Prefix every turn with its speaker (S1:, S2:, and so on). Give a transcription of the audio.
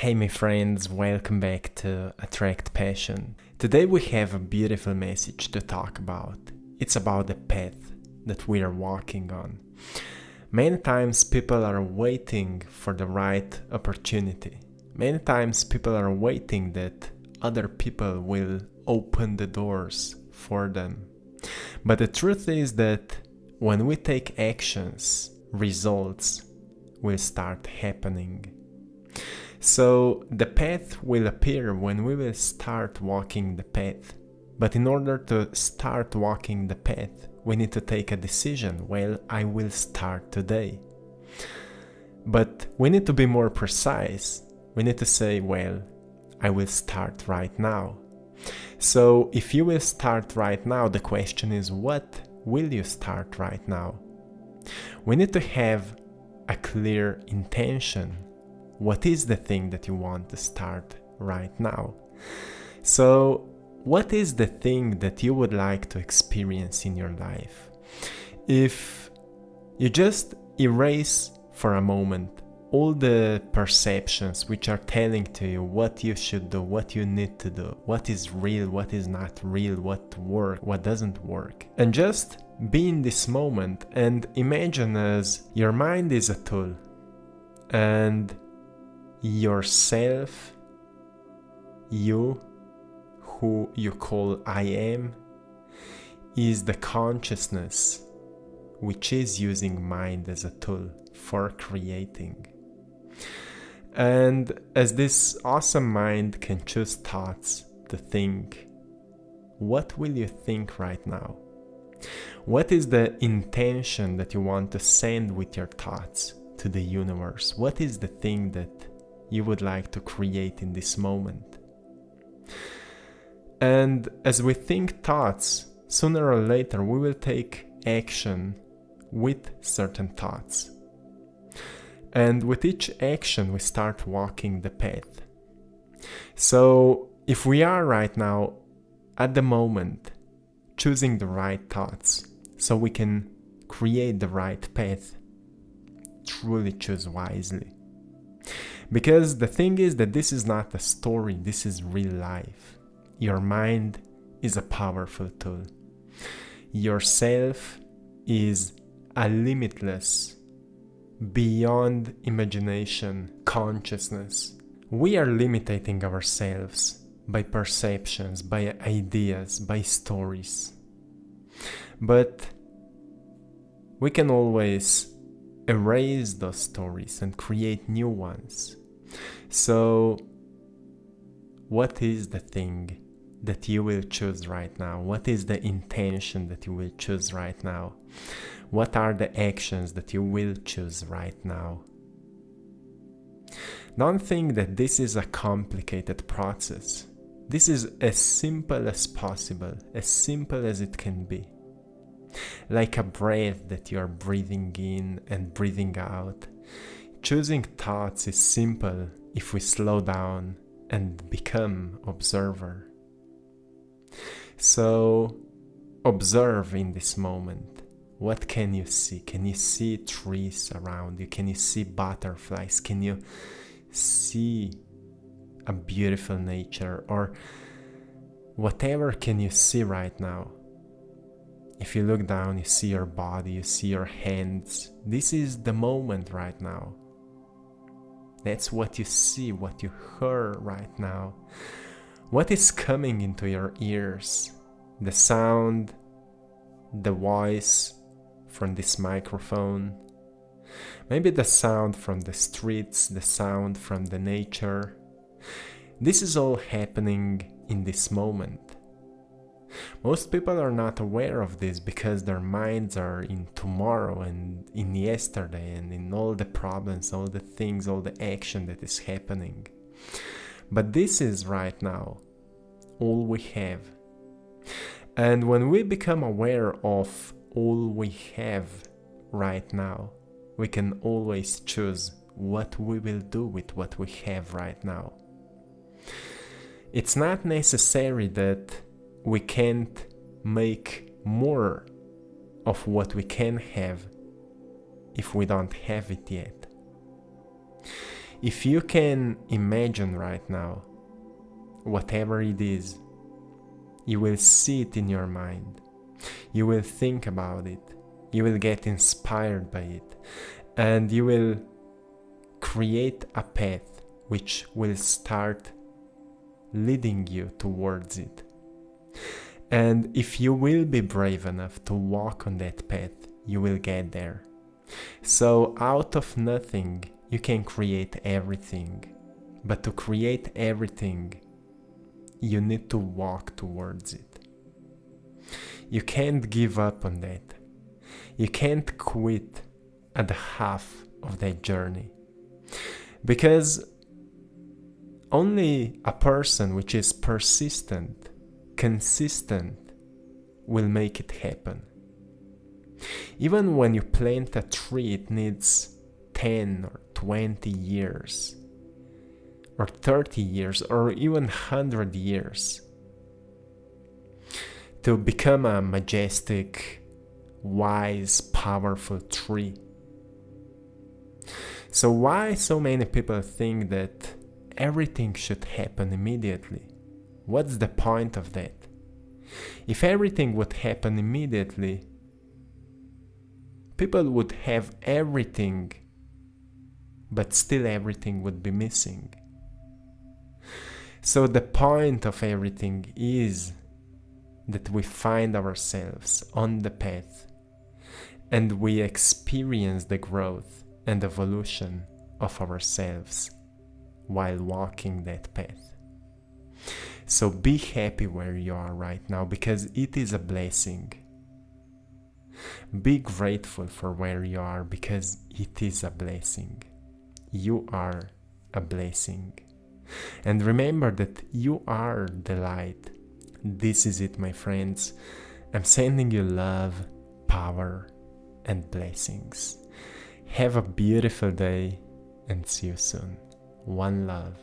S1: Hey, my friends, welcome back to Attract Passion. Today we have a beautiful message to talk about. It's about the path that we are walking on. Many times people are waiting for the right opportunity. Many times people are waiting that other people will open the doors for them. But the truth is that when we take actions, results will start happening. So the path will appear when we will start walking the path. But in order to start walking the path, we need to take a decision. Well, I will start today. But we need to be more precise. We need to say, well, I will start right now. So if you will start right now, the question is, what will you start right now? We need to have a clear intention what is the thing that you want to start right now. So, what is the thing that you would like to experience in your life? If you just erase for a moment all the perceptions which are telling to you what you should do, what you need to do, what is real, what is not real, what work, what doesn't work. And just be in this moment and imagine as your mind is a tool and yourself, you, who you call I am, is the consciousness which is using mind as a tool for creating. And as this awesome mind can choose thoughts to think, what will you think right now? What is the intention that you want to send with your thoughts to the universe? What is the thing that you would like to create in this moment. And as we think thoughts, sooner or later we will take action with certain thoughts. And with each action, we start walking the path. So, if we are right now, at the moment, choosing the right thoughts so we can create the right path, truly choose wisely. Because the thing is that this is not a story, this is real life. Your mind is a powerful tool. Yourself is a limitless, beyond imagination consciousness. We are limiting ourselves by perceptions, by ideas, by stories. But we can always erase those stories and create new ones. So, what is the thing that you will choose right now? What is the intention that you will choose right now? What are the actions that you will choose right now? Don't think that this is a complicated process. This is as simple as possible, as simple as it can be like a breath that you are breathing in and breathing out. Choosing thoughts is simple if we slow down and become observer. So observe in this moment. What can you see? Can you see trees around you? Can you see butterflies? Can you see a beautiful nature or whatever can you see right now? If you look down, you see your body, you see your hands. This is the moment right now. That's what you see, what you hear right now. What is coming into your ears? The sound, the voice from this microphone, maybe the sound from the streets, the sound from the nature. This is all happening in this moment. Most people are not aware of this because their minds are in tomorrow and in yesterday and in all the problems, all the things, all the action that is happening. But this is right now all we have. And when we become aware of all we have right now, we can always choose what we will do with what we have right now. It's not necessary that we can't make more of what we can have if we don't have it yet. If you can imagine right now, whatever it is, you will see it in your mind. You will think about it. You will get inspired by it. And you will create a path which will start leading you towards it. And if you will be brave enough to walk on that path, you will get there. So, out of nothing, you can create everything. But to create everything, you need to walk towards it. You can't give up on that. You can't quit at the half of that journey. Because only a person which is persistent, consistent, will make it happen. Even when you plant a tree, it needs 10 or 20 years, or 30 years, or even 100 years to become a majestic, wise, powerful tree. So, why so many people think that everything should happen immediately? What's the point of that? If everything would happen immediately, people would have everything, but still everything would be missing. So, the point of everything is that we find ourselves on the path and we experience the growth and evolution of ourselves while walking that path. So be happy where you are right now because it is a blessing. Be grateful for where you are because it is a blessing. You are a blessing. And remember that you are the light this is it, my friends. I'm sending you love, power, and blessings. Have a beautiful day and see you soon. One love.